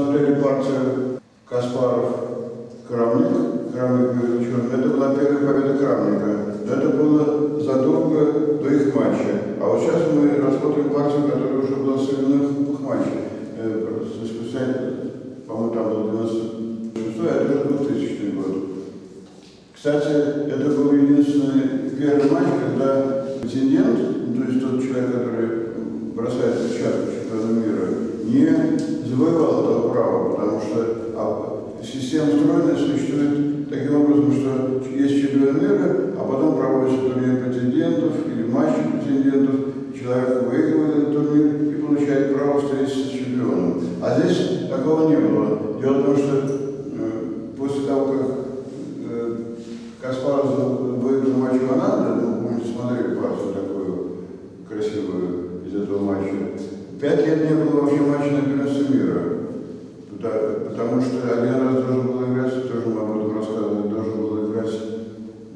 смотрели партию Каспаров-Крамник, Крамник был черный, это была первая победа Крамника. Это было задолго до их матча. А вот сейчас мы рассмотрим партию, которая уже была сыграна в их матче. Спустя, по-моему, там был 96 а это уже 2000 год. Кстати, это был единственный первый матч, когда претендент, ну, то есть тот человек, который бросает перчатку чемпиона мира, не завоевал этого права, потому что а, система устроена существует таким образом, что есть чемпион мира, а потом проводится турнир претендентов или матчи претендентов, человек выигрывает этот турнир и получает право встретиться с чемпионом. А здесь такого не было. Дело в том, что э, после того, как э, Каспаров выиграл матч Канады, ну, помните, смотрели партию такую красивую из этого матча, пять лет не было вообще матча на потому что один раз должен был играть, тоже мы об этом рассказывали, должен был играть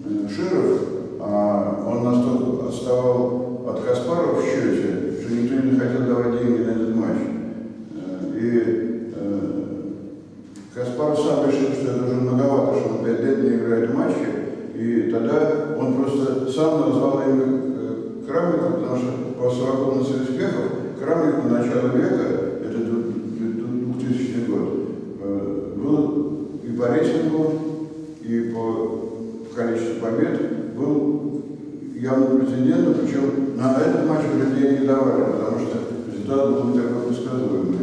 э, Широв, а он настолько отставал от Каспарова в счете, что никто не хотел давать деньги на этот матч. Э, И э, Каспаров сам решил, что это уже многовато, что он пять лет не играет в матче, и тогда он просто сам назвал имя э, Крамника, потому что по совокупности успехов Крамник на начало века, это 2000 год, э, был и по рейтингу, и по количеству побед был явным претендентом, причем на этот матч вроде не давали, потому что результат был не такой предсказуемый.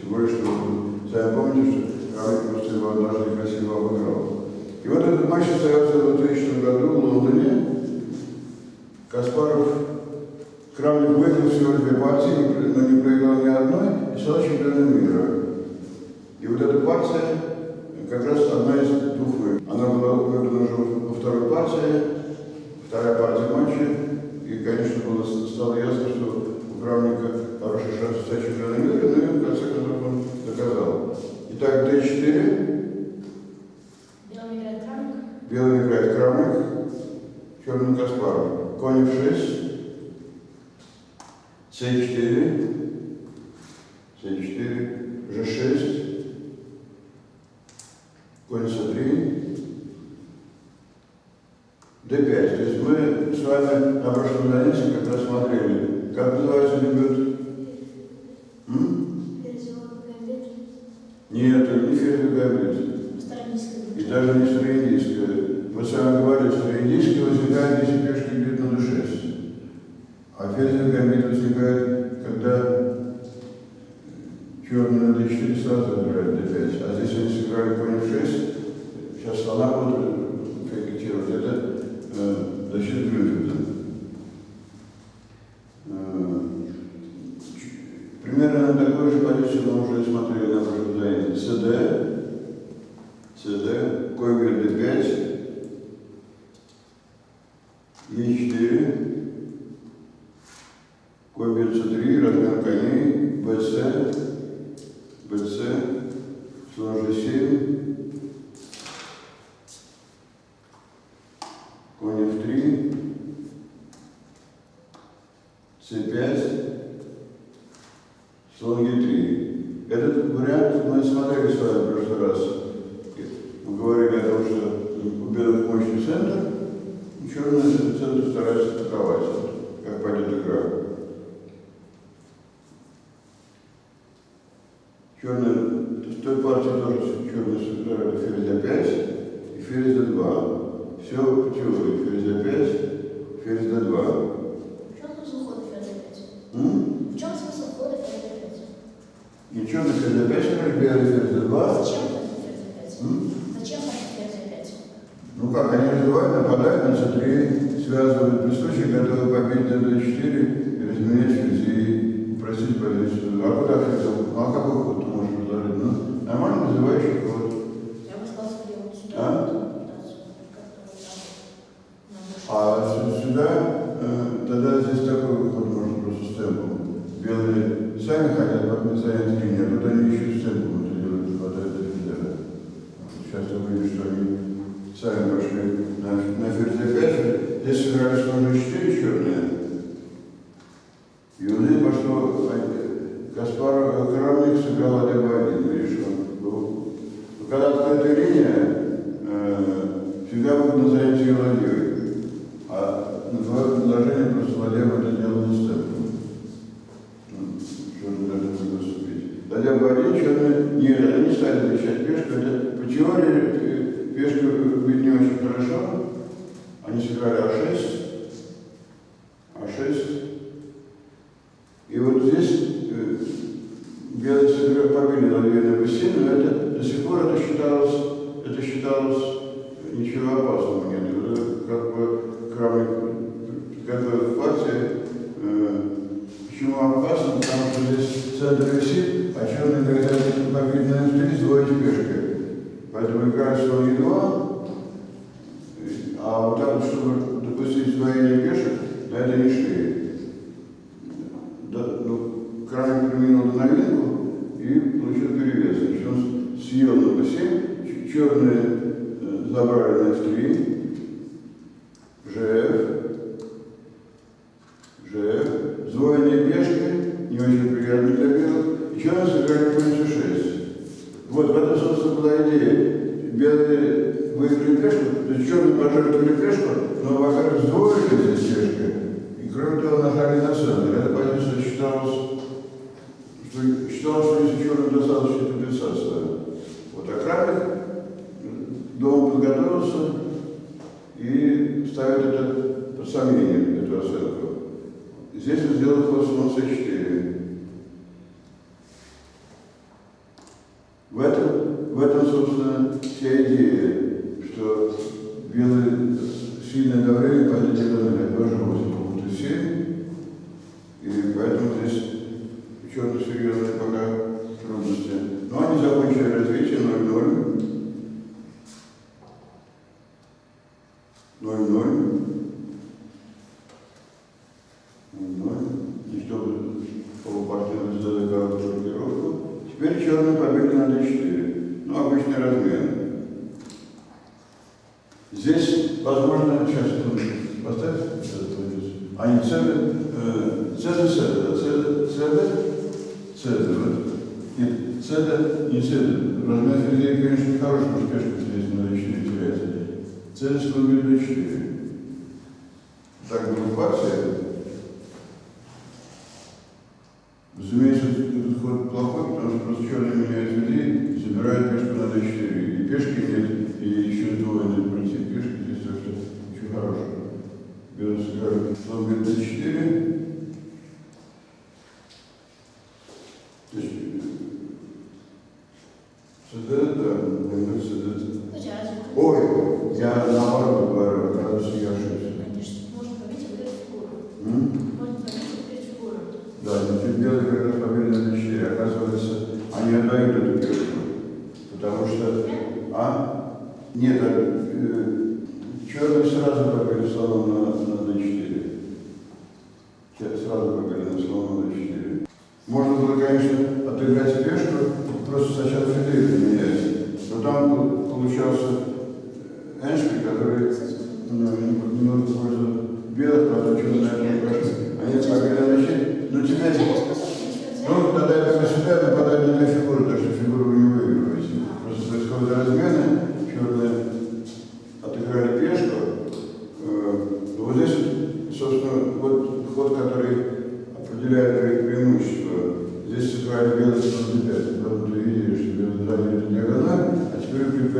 Тем более, что сами помните, что Крамник однажды красиво обыграл. И вот этот матч состоялся в 2000 году в Лондоне. Каспаров Крамник выиграл всего две партии, но не проиграл ни одной и стал чемпионом мира. И вот эта партия как раз одна из двух выигрышей. Она была выиграна уже во второй партии, вторая партия матча. И, конечно, было, стало ясно, что у Крамника хороший шанс стать чемпионом мира, но и в конце концов он доказал. Итак, Д4. Белый играет Крамник. Белый играет Крамник, черный Каспаров. Конь в 6. С4. С4. Ж6. Конь С3. Д5. То есть мы с вами на прошлом занятии как раз смотрели, как называется дебют? Нет, это не ферзь гамбит. И даже не староиндийская. Мы с вами говорили, староиндийская возникает, если пешка идет на d6. А гамбит возникает, когда черный на d4 сразу играет d5. А здесь они сыграли конь в 6. Сейчас слона будут фиксировать. Это э, защита Грюффита. Э, ч- Примерно на такой же позиции мы уже смотрели на прошлом занятии. СД. СД, Койгер D5, Е4, Койгер C3, размен коней, БЦ, БЦ, слон G7, конь F3, С5, слон Е3. Этот вариант мы смотрели с вами в прошлый раз. Мы говорили о том, что у белых мощный центр, и черный центр старается атаковать, как пойдет игра. Черный, в той партии тоже черный сыграли ферзь d5 и ферзь d2. Все теории. Ферзь d5, ферзь d2. В чем смысл хода ферзь d5? М? В чем смысл хода ферзь d5? И черный ферзь d5 сыграли, белый ферзь d2. Зачем ферзь d5? М? Зачем ходит ферзь d5? Ну как, они развивают, нападают на c3, связывают листочек, готовы побить на d4 и разменять и упростить позицию. А куда ферзь? Ну а какой ход ты можешь предложить? Ну, нормально называющий ход. Я бы сказал, что я вот сюда. А? Да, сюда, как-то вот так. На мышку. А сю- сюда, э, тогда здесь такой ход можно просто с темпом. Белые сами хотят подписать линию, а тут они еще с темпом это делают, не хватает до фидера. Сейчас ты увидишь, что они сами пошли на, на ферзь 5 Здесь сыграли слон 4 черные. И у них пошло, э, Каспар Крамник сыграл один в один, видишь, он Тогда бы один черный, нет, они не стали защищать пешку. Это по теории э, пешка выглядит не очень хорошо. Они сыграли А6, А6. И вот здесь э, белые сыграли побили на две на b но это до сих пор это считалось, это считалось ничего опасного нет. Это как бы кроме готовят партии. Э, почему опасно? Потому что здесь центр висит, передвижку, то есть черный поджег передвижку, но вокруг сдвоились стежки. И кроме того, нахали на центр. это позиция считалось, что, считалось, что если черный достаточно компенсация. Вот окрабик, дом подготовился и ставит это под сомнение, эту оценку. Здесь он сделал ход 4. Теперь черные победы на d4. Ну, обычный размен. Здесь, возможно, сейчас поставь этот вниз. А не цены, цены, цены, цены, вот. Нет, цены, не цены. Размен ферзей, конечно, не хороший, пешка здесь на d4 теряется. Цены сломили d4. Так будет партия.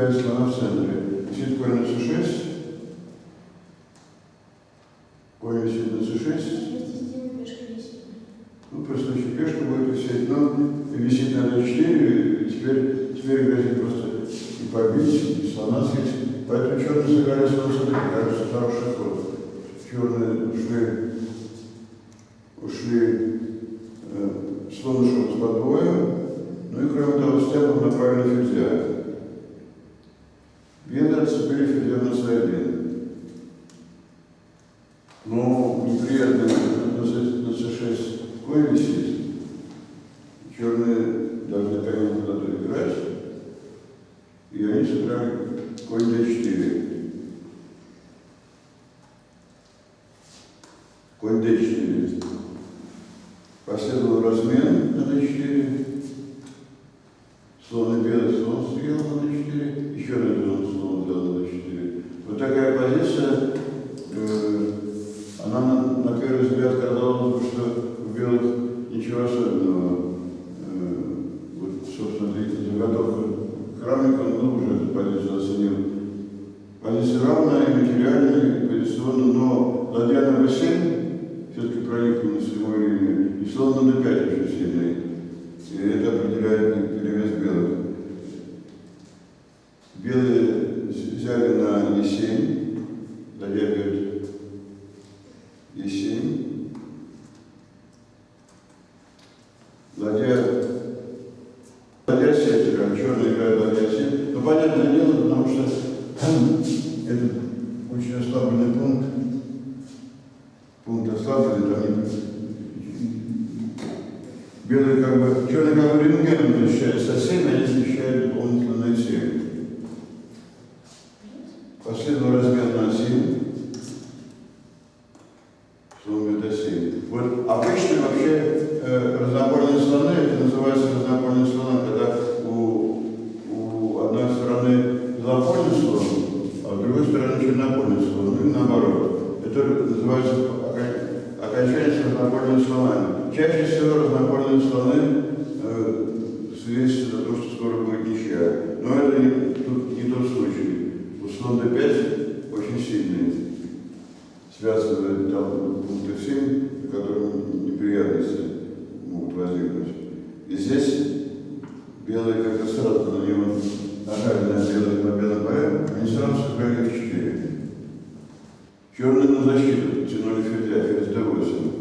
5 слона в центре. Висит корень на c6. Корень висит на c6. Ну, просто еще пешка будет висеть, но висит на d4, и теперь, теперь грозит просто и побить, и слона съесть. Поэтому черные сыграли с кажется, хороший ход. Черные шли Конь d4. Последовал размен на d4. Слон и белый слон съел на d4. Еще один слон взял на d4. Вот такая позиция э, она на, на первый взгляд казалось района, потому что это очень ослабленный пункт, пункт ослабленный, там белый как бы, черный как бы рентген защищают соседи, они защищают дополнительно на север. И здесь белые, как сразу на него на белый, на белый поэм, они сразу сыграли в четыре. Черные на ну, защиту тянули ферзя, ферзь d8.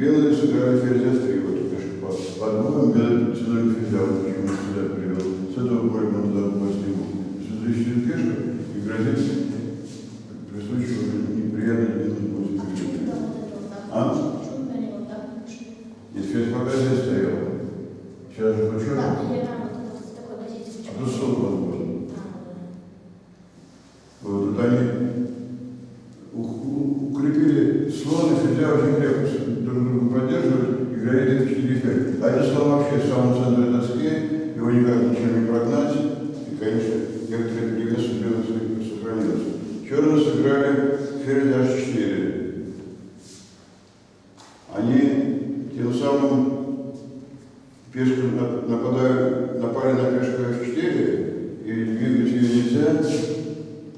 Белая сыграла ферзя стрела, только что пас. Под боком белый целую ферзя, вот почему сюда привел. С этого поля он туда попасть не мог. Сюда еще пешка и грозится при случае неприятно делать будет. А?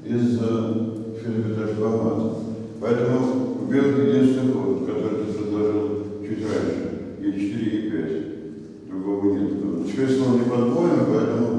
из фенобиташбамата. Поэтому белый единственный ход, который ты предложил чуть раньше, Е4 и 5. Другого нет. Теперь снова не под подборно, поэтому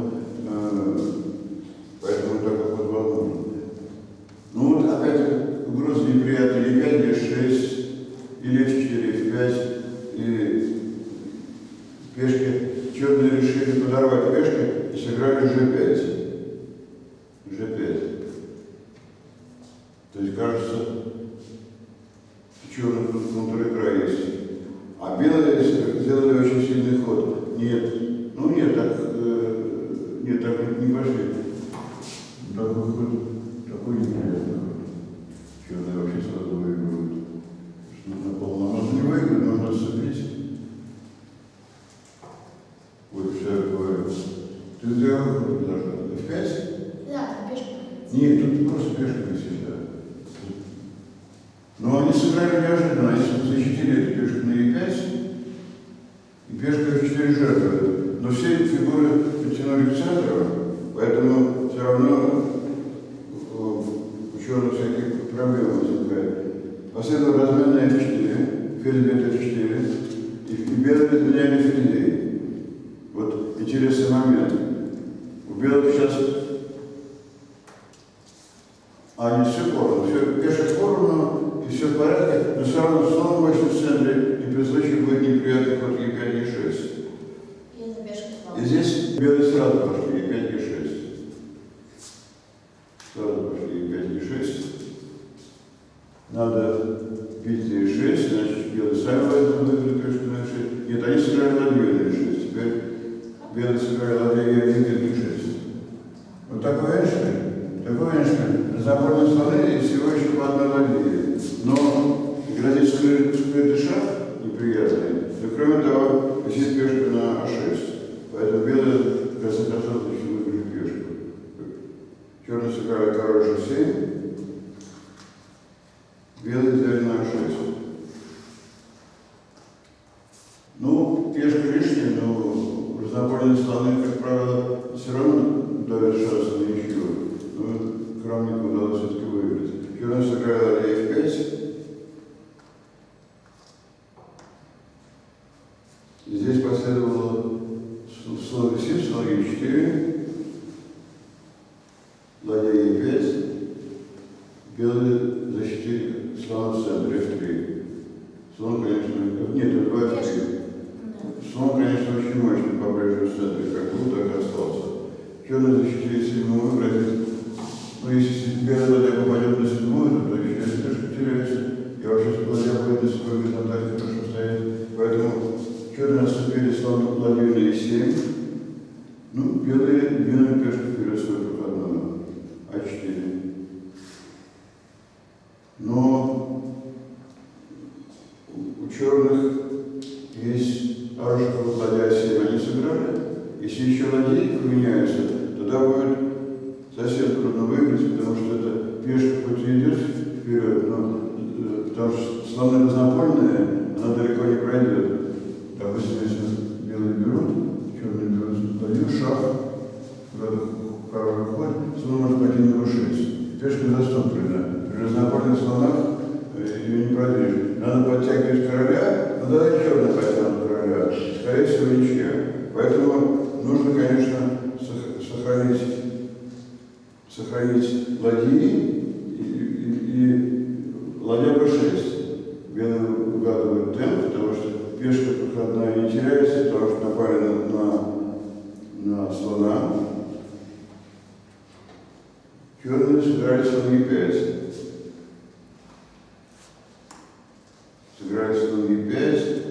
все говорю. Ты сделал ну, должна? В пять? Да, пешка. Нет, тут просто пешка всегда. Но они сыграли неожиданно, они защитили эту пешку на Е5, и пешка F4 жертвы. Но все эти фигуры потянули к центру, поэтому все равно э, ученые всяких проблем возникает. Последовал размен на F4, ферзь F4. надо пить 6, значит, белый сами возьмут, выиграют, что значит. Нет, они сыграли ладью 6, теперь белый сыграли ладью 1, 6. Вот такой Эйнштейн, такой Эйнштейн, заборные слоны и всего еще по одной ладье. Но грозит скрытый шаг неприятный, но кроме того, висит пешка на А6. Поэтому белый красота еще выиграет пешку. Черный сыграли король G7, белые защитили слона в центре F3. Слон, конечно, нет, это 2 F3. Да. Слон, конечно, очень мощный по-прежнему в центре, как был, так и остался. Черный защитили седьмую, вроде, ну, если белая ладья попадет на седьмую, то еще пешка теряется. И вообще, если ладья будет на седьмой горизонтали хорошо стоять. Поэтому черные отступили слон ладью на e7. Ну, белые двинули пешку вперед свою проходную. А4. Но у, у черных есть хороший круг ладья 7 они сыграли. Если еще ладьи поменяются, тогда будет совсем трудно выиграть, потому что это пешка хоть и идет вперед, но э, потому что слоны разнопольные, она далеко не пройдет. Допустим, если белые берут, черные берут ладью, шаг, куда-то король уходит, слон может пойти на b6. Пешка заступлена. При разнопольных слонах э, ее не продвинешь. Надо подтягивать короля, но тогда черный потянут короля. Скорее всего, ничья. Поэтому нужно, конечно, сох- сохранить, сохранить ладьи и, и, и ладья b6. Белые угадывают темп, потому что пешка проходная не теряется, потому что напали на, на, на слона. Черные сыграли слон e5. Сыграли слон e5.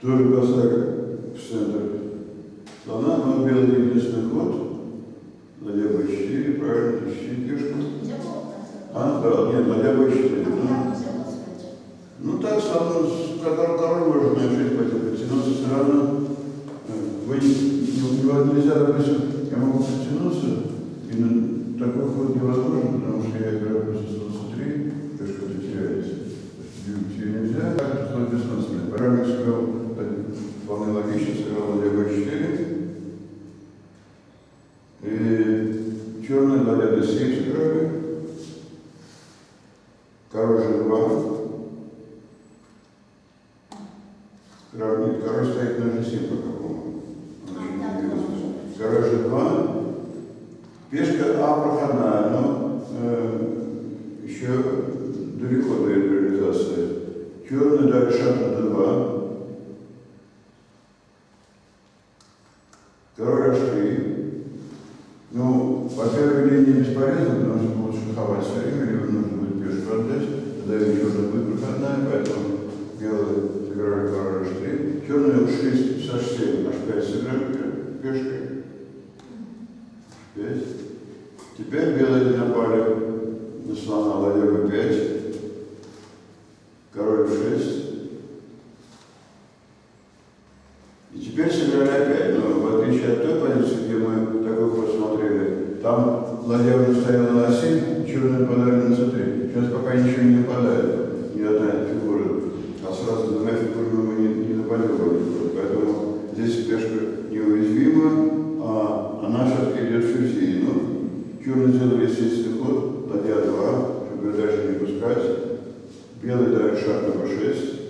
Тоже поставили в центр слона, но белый единственный ход. Ладья b4, правильно, тащи пешку. Нельзя было так? Да, нет, ладья b4. А Ну, ну так, король, король может на f6 пойти, подтянуться все равно. Э, Вы не, не- не- нельзя, допустим, я могу подтянуться, и на такой ход невозможно, потому что я играю просто слон c3, пешка это теряется. Ее нельзя, так это ход бессмысленно. Правильно сыграл, э, вполне логично, сыграл ладья b4. И черный ладья d7 сыграли. Король g2. Король, стоит на g7 по какому. А. Король g2. Пешка А проходная, но э, еще далеко до реализации. Черный дали шаг на d2. Король h3. Ну, по первой линии бесполезно, потому что будут шаховать все время, либо нужно будет пешку отдать, тогда черная будет проходная, поэтому белые сыграли король h3. Черные ушли с h7, h5 сыграли пе- пешкой. H5. Теперь белые напали на слона ладья b5. 5, белый дает шаг номер 6.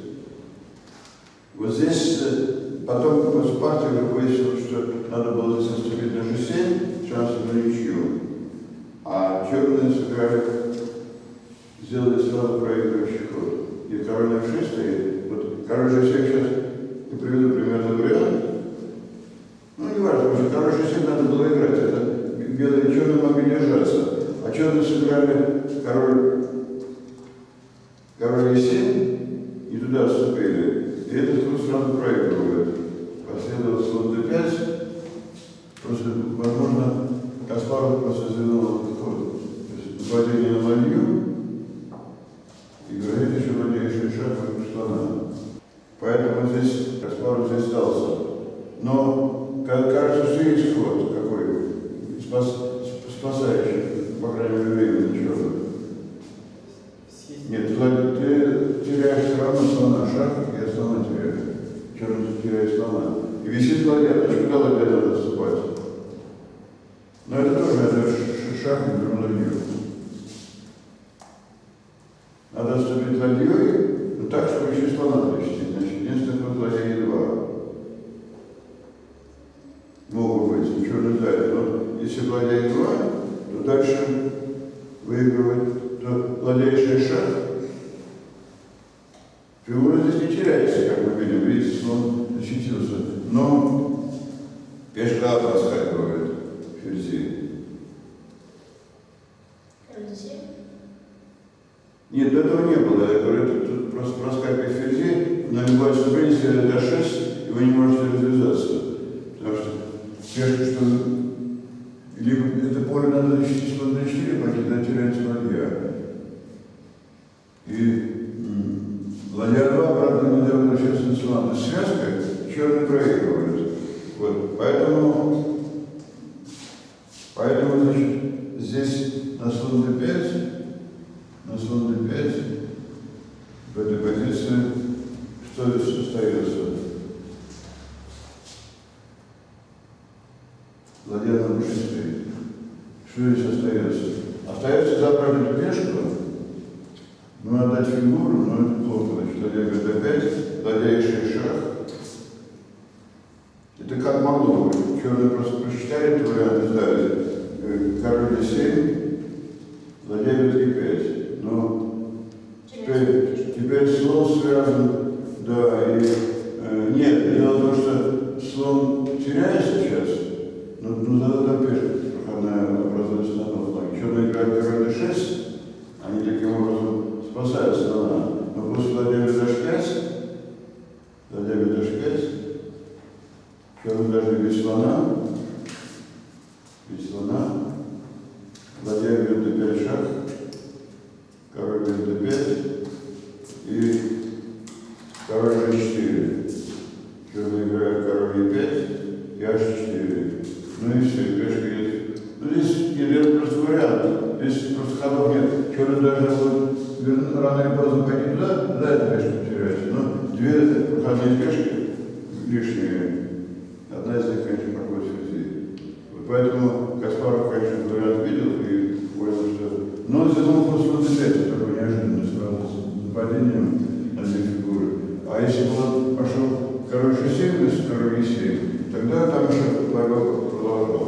Вот здесь э, потом после партии уже выяснилось, что надо было здесь наступить на G7, сейчас на ничью. А черные сыграли, сделали сразу проигрывающий ход. И король на 6 стоит. Вот король же всех сейчас, я приведу Good. Одна из них, конечно, проходит в России. Поэтому Каспаров, конечно, говорят, видел и понял, что... Но он задумал просто наблюдать, такой неожиданно сразу с нападением на две фигуры. А если бы он пошел короче 7, без королей 7, тогда там еще борьба продолжалась.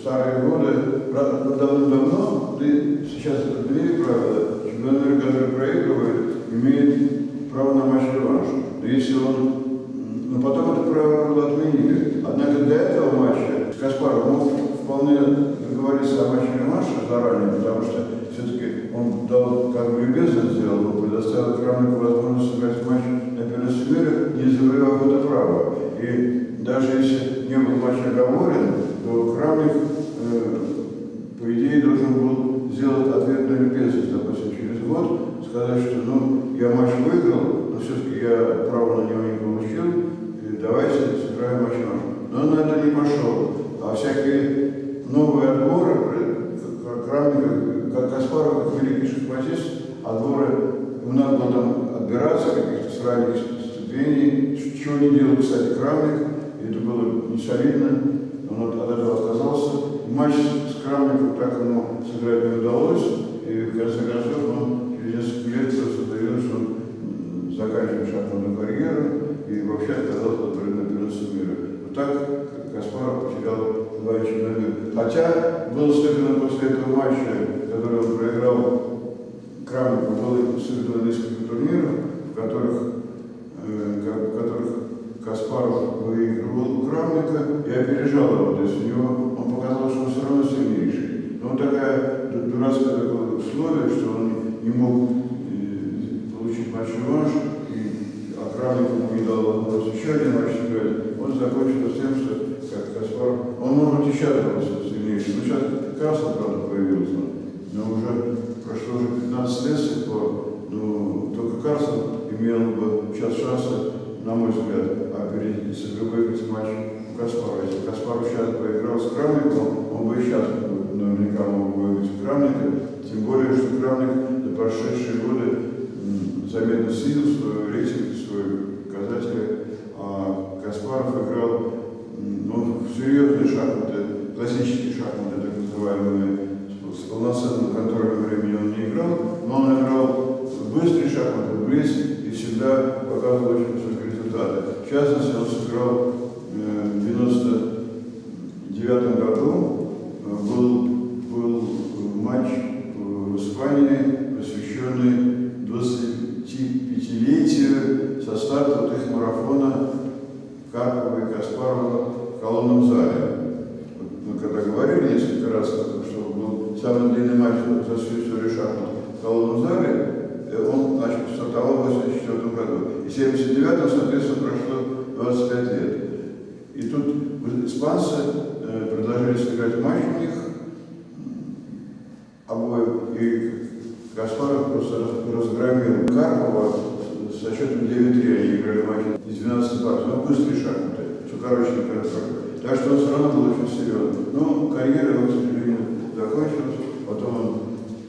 старые годы, давно-давно, ну, ну, ты сейчас двери, правила. чемпион который проигрывает, имеет право на матч реванш. Но если он... Но ну, потом это право было отменили. Однако до этого матча с мог вполне договориться о матче реванша заранее, потому что все-таки он дал, как бы любезно сделал, но предоставил Крамнику возможность сыграть матч на первенстве мира, не завоевав это право. И даже если не был матч оговорен, то Крамник Э, по идее, должен был сделать ответную любезность, допустим, через год, сказать, что ну, я матч выиграл, но все-таки я право на него не получил, и давайте сыграем матч наш. Но на это не пошел. А всякие новые отборы, э, как равный, как Каспаров, как великий шахматист, отборы, ему надо было там отбираться каких-то с ступеней, чего не делал, кстати, Крамник, это было несолидно, он от этого отказался, Матч с Крамником так ему сыграть не удалось. И в конце концов он через несколько лет заявил, что он заканчивает шахматную карьеру и вообще отказался от первенства мира. Вот так Каспаров потерял два чемпионата. Хотя был сыграно после этого матча, который он проиграл Крамнику, было сыграно несколько турниров, в которых, э, в которых Каспаров выигрывал у Крамника и опережал его. То есть у него он показал, что он все равно сильнейший. Но такая ду- дурацкое такое условие, что он не мог э, получить матч-реванш, и а Крамник ему не дал возможность еще один матч сыграть. Он закончил тем, что как Каспаров, он может быть еще оказался сильнейший. Но сейчас Карлсон, правда, появился. Но уже прошло уже 15 лет с тех пор, ну, только Карлсон имел бы сейчас шансы, на мой взгляд, опередить, если бы выиграть матч Каспарова. Если Каспаров сейчас поиграл с Крамником, он бы и сейчас наверняка мог бы выиграть Крамника, тем более, что Крамник за прошедшие годы заметно снизил свой рейтинг, свои показатели, а Каспаров играл ну, в серьезные шахматы, классические шахматы, так называемые, с с полноценным контролем времени он не играл, но он играл в быстрые шахматы, близ, и всегда показывал очень. В частности, он сыграл э, в 99 году, э, был, был матч в Испании, посвященный 25-летию со старта вот их марафона Карпова и Каспарова в колонном зале. Вот Мы когда говорили несколько раз, что был самый длинный матч за всю историю шахмат в колонном зале, э, он значит, стартовал в 1984 году. И в 79 соответственно, прошло 25 лет. И тут испанцы э, предложили сыграть матч у них обоих, и Каспаров просто раз- разгромил Карпова с со счетом 9-3. Они играли матч из 12 партий. Ну, быстрые шахматы, все короче контроле. Так что он все равно был очень серьезный. Но карьера его, к сожалению, закончилась. Потом он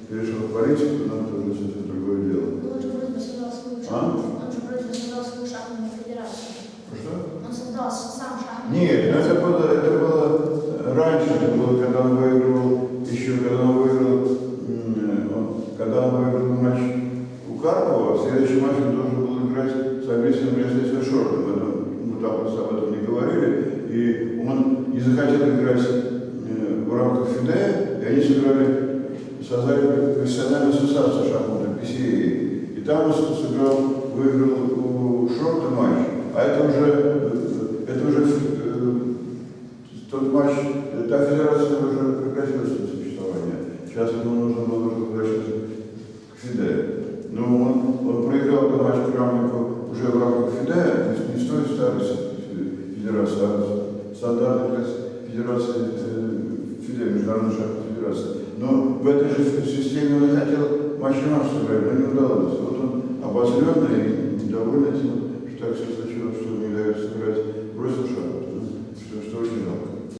перешел в политику, но это уже совсем другое дело. Он же вроде бы создал свою А? он же вроде создал свою шахматную федерацию. Что? Он создал сам шахматную Нет, ну это было, это было раньше, это было, когда он выигрывал, еще когда он выиграл, он- когда он выиграл матч у Карпова, в следующем матче он должен был играть с президентом Шортом. Это, мы там просто об этом не говорили. И он не захотел играть э, в рамках ФИДЕ, и они сыграли, создали профессиональную ассоциацию шахматной PCA. И там он сыграл, выиграл у Шорта матч, а это уже, э, это уже э, тот матч, э, та федерация уже прекратила свое существование. Сейчас ему нужно было уже возвращаться к ФИДЕ. Но он, он проиграл этот матч Крамнику уже в рамках ФИДЕ, то есть не с той старой фе- федерации, а стандартной федерации ФИДЕ, Международной федерации. Но в этой же системе он хотел реванш сыграть, но не удалось. Вот он обозленно и тем, что так все случилось, что не дает сыграть, бросил. Ну, Что, что очень жалко.